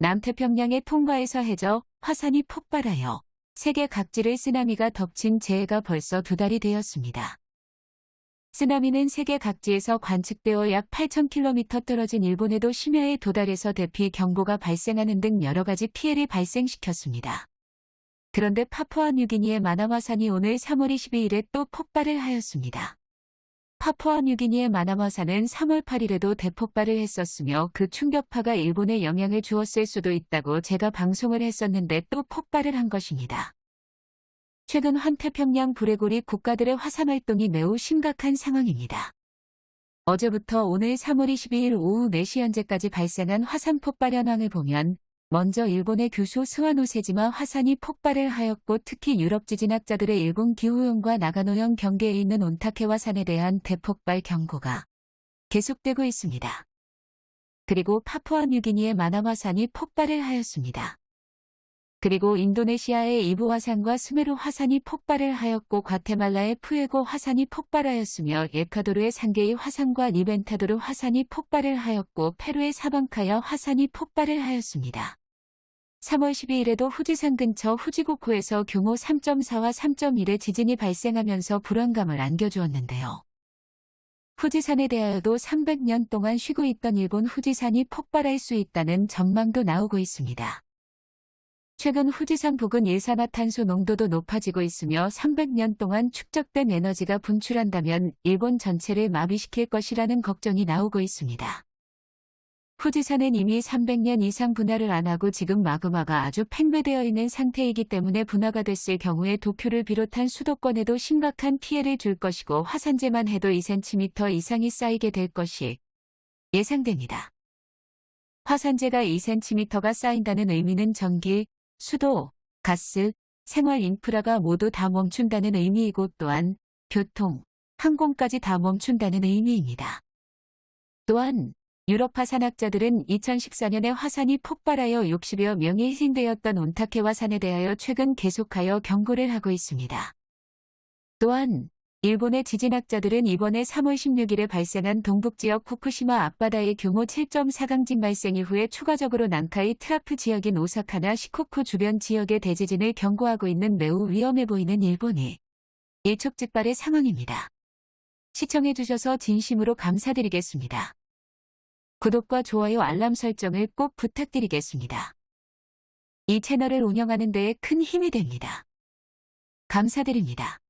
남태평양의 통과에서 해저 화산이 폭발하여 세계 각지를 쓰나미가 덮친 재해가 벌써 두 달이 되었습니다. 쓰나미는 세계 각지에서 관측되어 약 8,000km 떨어진 일본에도 심야에 도달해서 대피 경보가 발생하는 등 여러 가지 피해를 발생시켰습니다. 그런데 파푸아 뉴기니의 마나마산이 오늘 3월 22일에 또 폭발을 하였습니다. 파푸아 뉴기니의 마나마산은 3월 8일에도 대폭발을 했었으며 그 충격파가 일본에 영향을 주었을 수도 있다고 제가 방송을 했었는데 또 폭발을 한 것입니다. 최근 환태평양 불레고리 국가들의 화산 활동이 매우 심각한 상황입니다. 어제부터 오늘 3월 22일 오후 4시 현재까지 발생한 화산 폭발 현황을 보면 먼저 일본의 규슈 스와노세지마 화산이 폭발을 하였고 특히 유럽 지진학자들의 일본 기후용과 나가노형 경계에 있는 온타케와 산에 대한 대폭발 경고가 계속되고 있습니다. 그리고 파푸아 뉴기니의 마나화산이 폭발을 하였습니다. 그리고 인도네시아의 이부 화산과 스메르 화산이 폭발을 하였고 과테말라의 푸에고 화산이 폭발하였으며 에콰도르의 상게이 화산과 레벤타도르 화산이 폭발을 하였고 페루의 사방카야 화산이 폭발을 하였습니다. 3월 12일에도 후지산 근처 후지고코에서 규모 3.4와 3.1의 지진이 발생하면서 불안감을 안겨주었는데요. 후지산에 대하여도 300년 동안 쉬고 있던 일본 후지산이 폭발할 수 있다는 전망도 나오고 있습니다. 최근 후지산 부근 일산화탄소 농도도 높아지고 있으며 300년 동안 축적된 에너지가 분출한다면 일본 전체를 마비시킬 것이라는 걱정이 나오고 있습니다. 후지산은 이미 300년 이상 분화를 안 하고 지금 마그마가 아주 팽배되어 있는 상태이기 때문에 분화가 됐을 경우에 도쿄를 비롯한 수도권에도 심각한 피해를 줄 것이고 화산재만 해도 2cm 이상이 쌓이게 될 것이 예상됩니다. 화산재가 2cm가 쌓인다는 의미는 전기, 수도, 가스, 생활 인프라가 모두 다 멈춘다는 의미이고 또한 교통, 항공까지 다 멈춘다는 의미입니다. 또한 유럽 화산학자들은 2014년에 화산이 폭발하여 60여 명이 희생되었던 온타케 화산에 대하여 최근 계속하여 경고를 하고 있습니다. 또한 일본의 지진학자들은 이번에 3월 16일에 발생한 동북지역 후쿠시마 앞바다의 규모 7.4강진 발생 이후에 추가적으로 난카이 trough 지역인 오사카나 시코쿠 주변 지역의 대지진을 경고하고 있는 매우 위험해 보이는 일본이 일촉즉발의 상황입니다. 시청해주셔서 진심으로 감사드리겠습니다. 구독과 좋아요 알람 설정을 꼭 부탁드리겠습니다. 이 채널을 운영하는 데에 큰 힘이 됩니다. 감사드립니다.